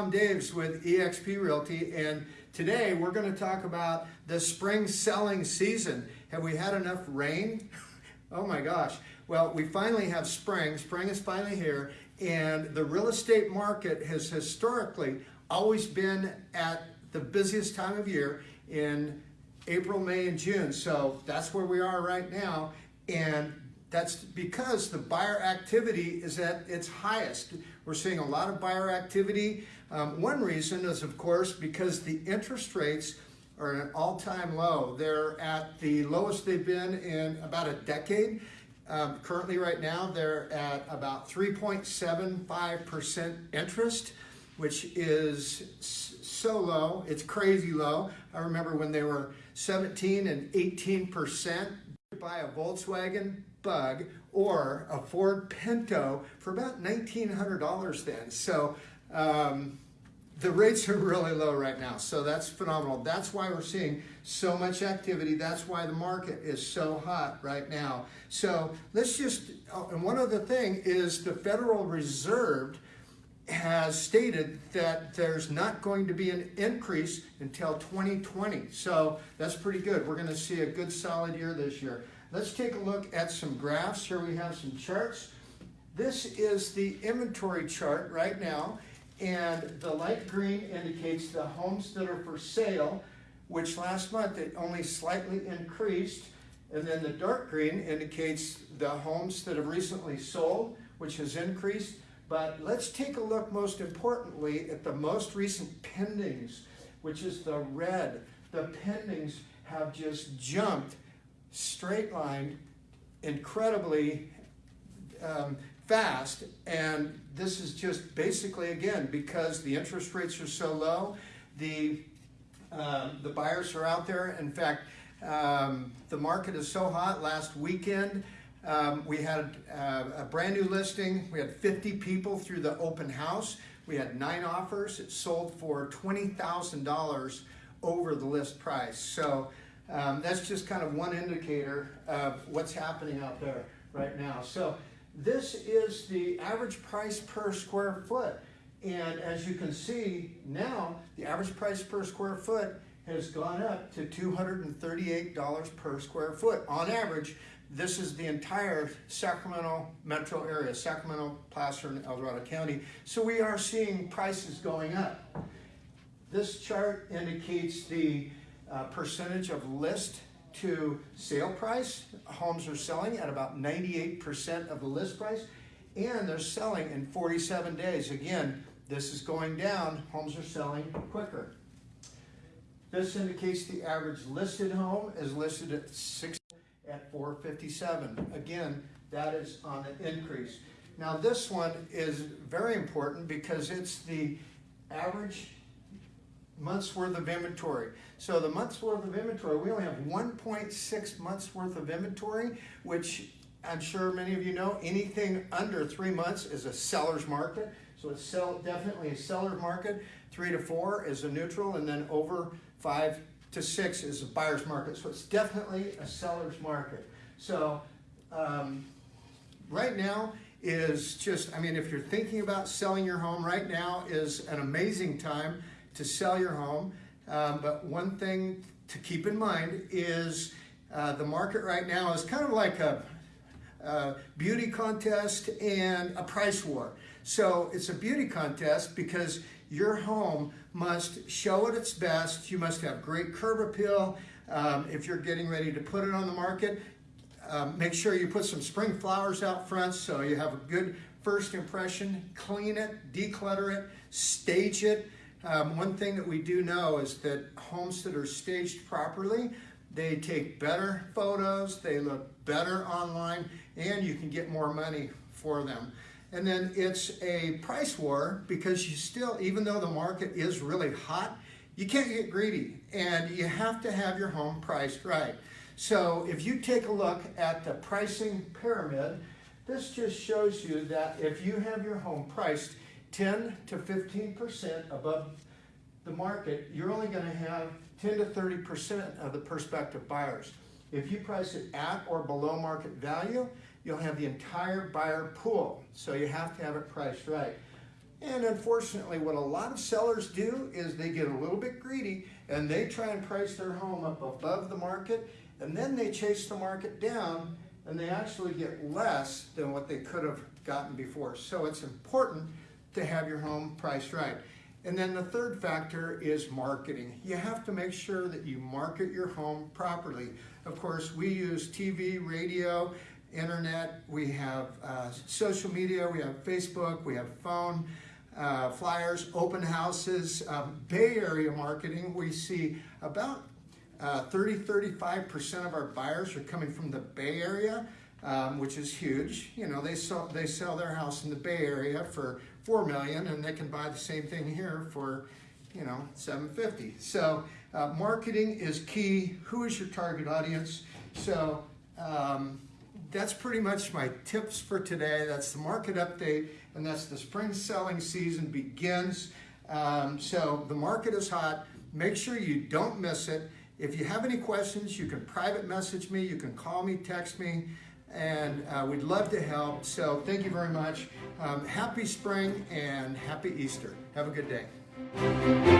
Tom Daves with eXp Realty, and today we're going to talk about the spring selling season. Have we had enough rain? oh my gosh. Well, we finally have spring. Spring is finally here, and the real estate market has historically always been at the busiest time of year in April, May, and June. So that's where we are right now. And that's because the buyer activity is at its highest. We're seeing a lot of buyer activity. Um, one reason is, of course, because the interest rates are at an all-time low. They're at the lowest they've been in about a decade. Um, currently, right now, they're at about 3.75% interest, which is so low. It's crazy low. I remember when they were 17 and 18% buy a Volkswagen Bug or a Ford Pinto for about $1,900 then. So um, the rates are really low right now. So that's phenomenal. That's why we're seeing so much activity. That's why the market is so hot right now. So let's just, oh, and one other thing is the Federal Reserve has stated that there's not going to be an increase until 2020. So that's pretty good. We're going to see a good solid year this year. Let's take a look at some graphs. Here we have some charts. This is the inventory chart right now, and the light green indicates the homes that are for sale, which last month it only slightly increased, and then the dark green indicates the homes that have recently sold, which has increased. But let's take a look most importantly at the most recent pendings, which is the red. The pendings have just jumped straight line, incredibly um, fast. And this is just basically, again, because the interest rates are so low, the, uh, the buyers are out there. In fact, um, the market is so hot. Last weekend, um, we had uh, a brand new listing. We had 50 people through the open house. We had nine offers. It sold for $20,000 over the list price. So um, that's just kind of one indicator of what's happening out there right now. So this is the average price per square foot. And as you can see now, the average price per square foot has gone up to $238 per square foot. On average, this is the entire Sacramento metro area, Sacramento, Placer, and El Dorado County. So we are seeing prices going up. This chart indicates the uh, percentage of list to sale price. Homes are selling at about 98% of the list price, and they're selling in 47 days. Again, this is going down. Homes are selling quicker. This indicates the average listed home is listed at six at 457. Again, that is on an increase. Now this one is very important because it's the average months worth of inventory. So the months worth of inventory, we only have 1.6 months worth of inventory, which I'm sure many of you know, anything under three months is a seller's market. So it's sell, definitely a seller's market. Three to four is a neutral, and then over five to six is a buyer's market. So it's definitely a seller's market. So um, right now is just, I mean, if you're thinking about selling your home right now is an amazing time to sell your home. Um, but one thing to keep in mind is uh, the market right now is kind of like a, beauty contest and a price war. So it's a beauty contest because your home must show at its best. You must have great curb appeal. Um, if you're getting ready to put it on the market, um, make sure you put some spring flowers out front so you have a good first impression. Clean it, declutter it, stage it. Um, one thing that we do know is that homes that are staged properly, they take better photos, they look better online, and you can get more money for them. And then it's a price war because you still, even though the market is really hot, you can't get greedy and you have to have your home priced right. So if you take a look at the pricing pyramid, this just shows you that if you have your home priced 10 to 15% above the market, you're only going to have 10 to 30% of the prospective buyers. If you price it at or below market value, you'll have the entire buyer pool. So you have to have it priced right. And unfortunately, what a lot of sellers do is they get a little bit greedy and they try and price their home up above the market and then they chase the market down and they actually get less than what they could have gotten before. So it's important to have your home priced right. And then the third factor is marketing. You have to make sure that you market your home properly. Of course, we use TV, radio, internet, we have uh, social media, we have Facebook, we have phone, uh, flyers, open houses, um, Bay Area marketing. We see about uh, 30, 35% of our buyers are coming from the Bay Area, um, which is huge. You know, they sell, they sell their house in the Bay Area for 4 million and they can buy the same thing here for, you know, 750. So uh, marketing is key. Who is your target audience? So um, that's pretty much my tips for today. That's the market update and that's the spring selling season begins. Um, so the market is hot. Make sure you don't miss it. If you have any questions, you can private message me, you can call me, text me, and uh, we'd love to help. So thank you very much. Um, happy spring and happy Easter. Have a good day.